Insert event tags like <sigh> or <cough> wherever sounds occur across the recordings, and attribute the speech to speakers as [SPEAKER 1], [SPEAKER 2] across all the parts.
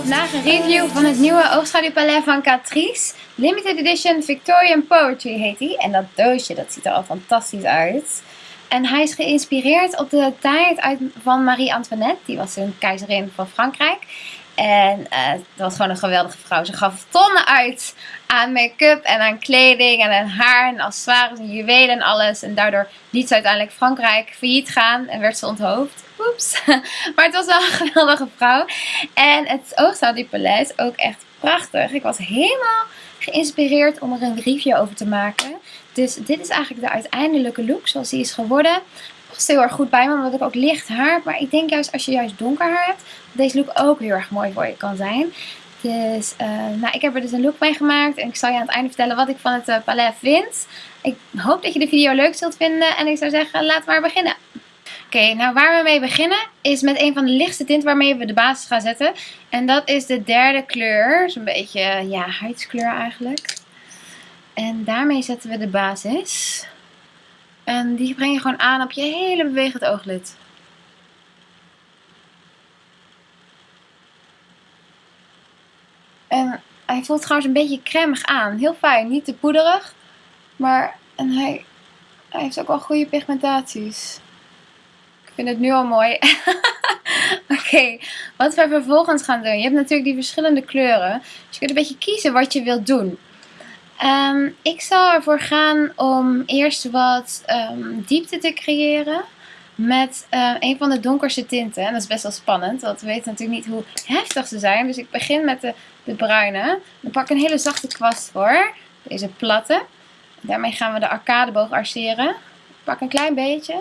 [SPEAKER 1] Vandaag een review van het nieuwe oogschaduwpalet van Catrice. Limited Edition Victorian Poetry heet hij. En dat doosje, dat ziet er al fantastisch uit. En hij is geïnspireerd op de tijd uit, van Marie Antoinette. Die was een keizerin van Frankrijk. En uh, dat was gewoon een geweldige vrouw. Ze gaf tonnen uit aan make-up en aan kleding en aan haar en accessoires en juwelen en alles. En daardoor liet ze uiteindelijk Frankrijk failliet gaan en werd ze onthoofd. Oeps. <laughs> Maar het was wel een geweldige vrouw. En het oogschaduwpalet is ook echt prachtig. Ik was helemaal geïnspireerd om er een review over te maken. Dus dit is eigenlijk de uiteindelijke look zoals die is geworden past heel erg goed bij me, omdat ik ook licht haar. Maar ik denk juist als je juist donker haar hebt, dat deze look ook heel erg mooi voor je kan zijn. Dus uh, nou, ik heb er dus een look mee gemaakt en ik zal je aan het einde vertellen wat ik van het uh, palet vind. Ik hoop dat je de video leuk zult vinden en ik zou zeggen, laten we maar beginnen. Oké, nou waar we mee beginnen is met een van de lichtste tinten waarmee we de basis gaan zetten. En dat is de derde kleur, zo'n beetje ja, huidskleur eigenlijk. En daarmee zetten we de basis. En die breng je gewoon aan op je hele bewegend ooglid. En hij voelt trouwens een beetje cremig aan. Heel fijn, niet te poederig. Maar en hij, hij heeft ook wel goede pigmentaties. Ik vind het nu al mooi. <laughs> Oké, wat we vervolgens gaan doen. Je hebt natuurlijk die verschillende kleuren. Dus je kunt een beetje kiezen wat je wilt doen. Um, ik zal ervoor gaan om eerst wat um, diepte te creëren met uh, een van de donkerste tinten. En dat is best wel spannend, want we weten natuurlijk niet hoe heftig ze zijn. Dus ik begin met de, de bruine. Dan pak ik een hele zachte kwast voor. Deze platte. Daarmee gaan we de arcadeboog arceren. Pak een klein beetje.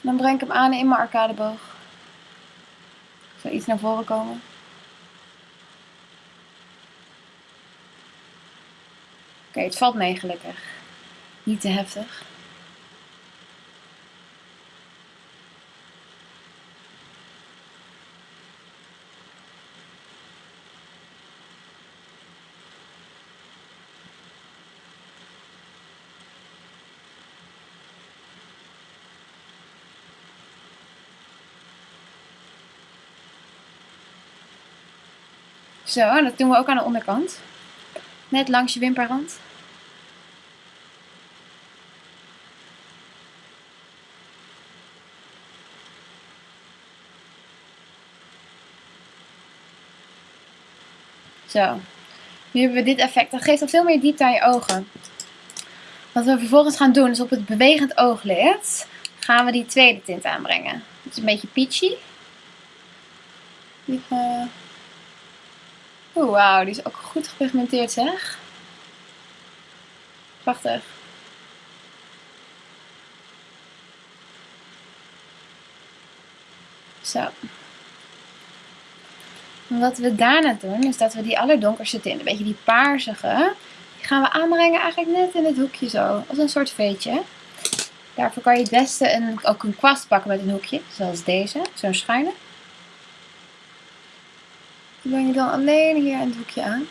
[SPEAKER 1] Dan breng ik hem aan in mijn arcadeboog. Zo iets naar voren komen. Oké, het valt mee gelukkig. Niet te heftig. Zo, dat doen we ook aan de onderkant. Net langs je wimperrand. Zo. Nu hebben we dit effect. Dat geeft al veel meer diepte aan je ogen. Wat we vervolgens gaan doen is op het bewegend ooglid gaan we die tweede tint aanbrengen. Het is een beetje peachy. Oeh, die is ook goed gepigmenteerd zeg. Prachtig. Zo. wat we daarna doen, is dat we die allerdonkerste tint, een beetje die paarsige, die gaan we aanbrengen eigenlijk net in het hoekje zo. Als een soort veetje. Daarvoor kan je het beste een, ook een kwast pakken met een hoekje, zoals deze, zo'n schuine. Die breng dan alleen hier in het hoekje aan.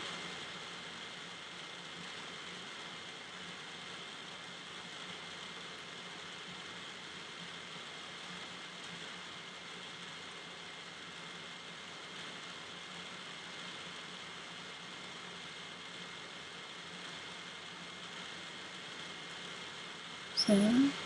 [SPEAKER 1] Zo.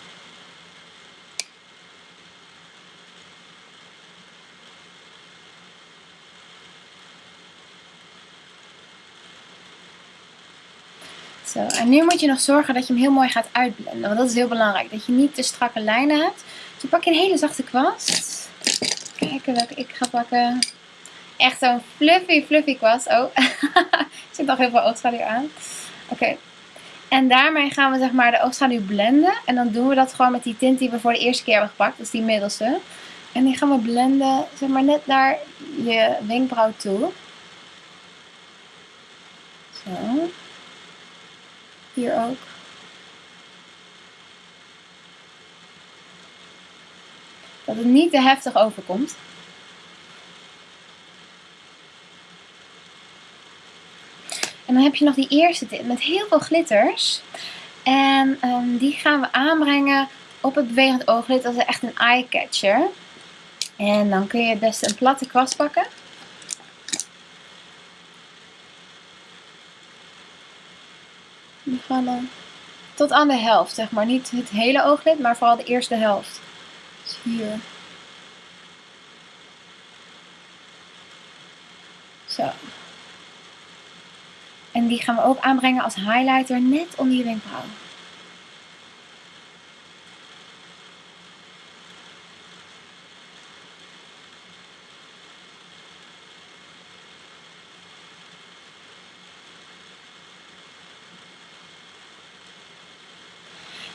[SPEAKER 1] Zo, en nu moet je nog zorgen dat je hem heel mooi gaat uitblenden. Want dat is heel belangrijk. Dat je niet te strakke lijnen hebt. Dus pak je een hele zachte kwast. Kijken welke ik ga pakken. Echt zo'n fluffy, fluffy kwast. Oh, er <laughs> zit nog heel veel oogschaduw aan. Oké, en daarmee gaan we zeg maar de oogschaduw blenden. En dan doen we dat gewoon met die tint die we voor de eerste keer hebben gepakt. Dus die middelste. En die gaan we blenden zeg maar net naar je wenkbrauw toe. Zo. Hier ook. Dat het niet te heftig overkomt. En dan heb je nog die eerste met heel veel glitters. En um, die gaan we aanbrengen op het bewegend ooglid. Dat is echt een eye catcher. En dan kun je het beste een platte kwast pakken. Dan tot aan de helft, zeg maar. Niet het hele ooglid, maar vooral de eerste helft. Dus hier. Zo. En die gaan we ook aanbrengen als highlighter net onder je wenkbrauw.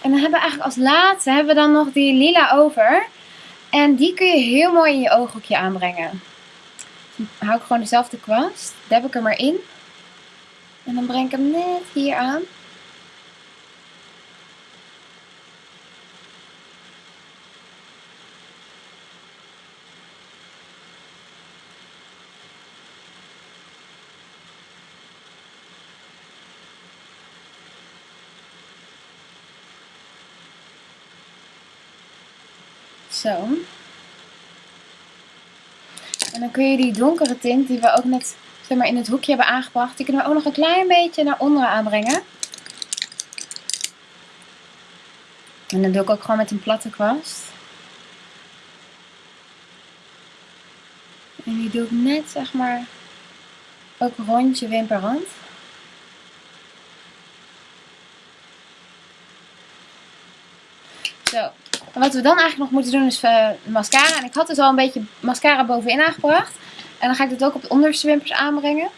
[SPEAKER 1] En dan hebben we eigenlijk als laatste hebben we dan nog die lila over. En die kun je heel mooi in je ooghoekje aanbrengen. Dan hou ik gewoon dezelfde kwast. Deb ik er maar in. En dan breng ik hem net hier aan. Zo. En dan kun je die donkere tint die we ook net zeg maar, in het hoekje hebben aangebracht, die kunnen we ook nog een klein beetje naar onderen aanbrengen. En dan doe ik ook gewoon met een platte kwast. En die doe ik net, zeg maar, ook rond je wimperrand. Zo, en wat we dan eigenlijk nog moeten doen is uh, mascara. En ik had dus al een beetje mascara bovenin aangebracht. En dan ga ik dit ook op de onderste wimpers aanbrengen.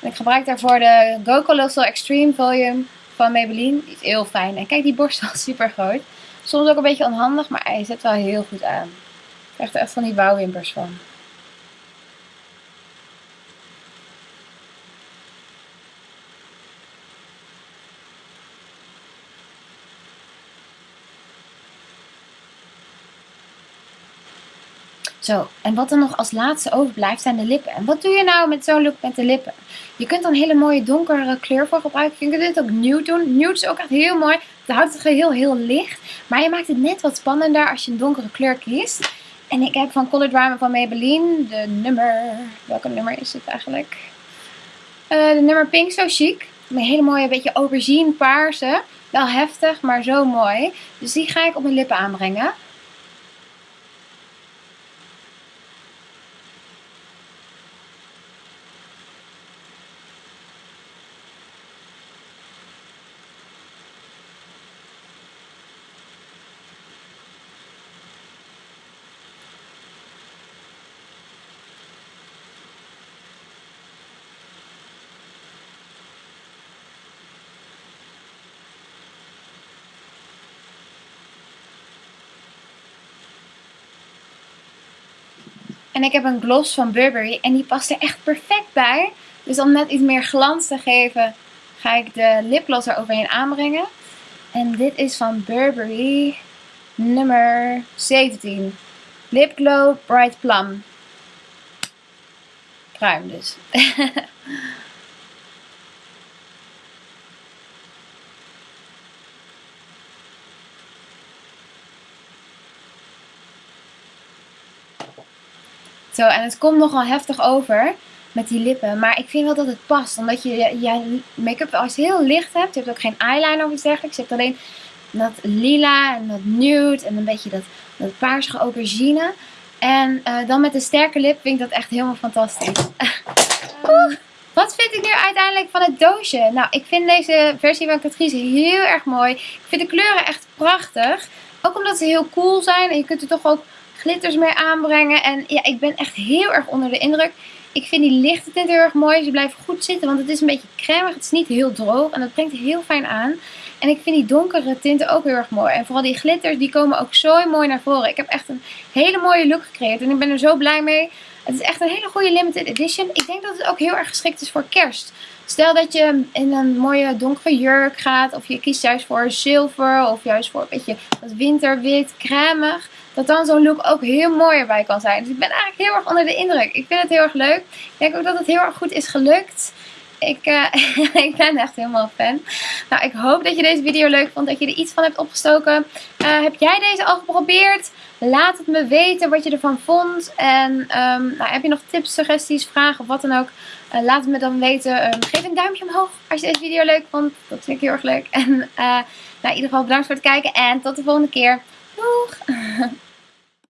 [SPEAKER 1] En ik gebruik daarvoor de Go Colossal Extreme Volume van Maybelline. Die is heel fijn. En kijk, die borstel is <laughs> super groot. Soms ook een beetje onhandig, maar hij zet wel heel goed aan. Ik krijg er echt van die bouwwimpers van. Zo, en wat er nog als laatste overblijft zijn de lippen. En wat doe je nou met zo'n look met de lippen? Je kunt dan een hele mooie donkere kleur voor gebruiken. Je kunt dit ook nude doen. Nude is ook echt heel mooi. Het houdt het geheel heel licht. Maar je maakt het net wat spannender als je een donkere kleur kiest. En ik heb van Color Drama van Maybelline de nummer... Welke nummer is het eigenlijk? Uh, de nummer Pink So Chic. Een hele mooie, beetje aubergine paarse. Wel heftig, maar zo mooi. Dus die ga ik op mijn lippen aanbrengen. En ik heb een gloss van Burberry en die past er echt perfect bij. Dus om net iets meer glans te geven, ga ik de lipgloss er overheen aanbrengen. En dit is van Burberry nummer 17. Lip Glow Bright Plum. Pruim dus. <laughs> Zo, en het komt nogal heftig over met die lippen. Maar ik vind wel dat het past. Omdat je je make-up als heel licht hebt. Je hebt ook geen eyeliner of iets dergelijks. Je hebt alleen dat lila en dat nude en een beetje dat, dat paarsige aubergine. En uh, dan met een sterke lip vind ik dat echt helemaal fantastisch. <laughs> Wat vind ik nu uiteindelijk van het doosje? Nou, ik vind deze versie van Catrice heel erg mooi. Ik vind de kleuren echt prachtig. Ook omdat ze heel cool zijn. En je kunt er toch ook glitters mee aanbrengen. En ja, ik ben echt heel erg onder de indruk. Ik vind die lichte tint heel erg mooi. Ze blijven goed zitten, want het is een beetje cremig. Het is niet heel droog en dat brengt heel fijn aan. En ik vind die donkere tinten ook heel erg mooi. En vooral die glitters, die komen ook zo mooi naar voren. Ik heb echt een hele mooie look gecreëerd en ik ben er zo blij mee. Het is echt een hele goede limited edition. Ik denk dat het ook heel erg geschikt is voor kerst. Stel dat je in een mooie donkere jurk gaat. Of je kiest juist voor zilver. Of juist voor een beetje wat winterwit, cremig dat dan zo'n look ook heel mooi erbij kan zijn. Dus ik ben eigenlijk heel erg onder de indruk. Ik vind het heel erg leuk. Ik denk ook dat het heel erg goed is gelukt. Ik, uh, <laughs> ik ben echt helemaal fan. Nou, ik hoop dat je deze video leuk vond. Dat je er iets van hebt opgestoken. Uh, heb jij deze al geprobeerd? Laat het me weten wat je ervan vond. En um, nou, heb je nog tips, suggesties, vragen of wat dan ook. Uh, laat het me dan weten. Um, geef een duimpje omhoog als je deze video leuk vond. Dat vind ik heel erg leuk. En nou, in ieder geval bedankt voor het kijken. En tot de volgende keer. Doeg! <laughs>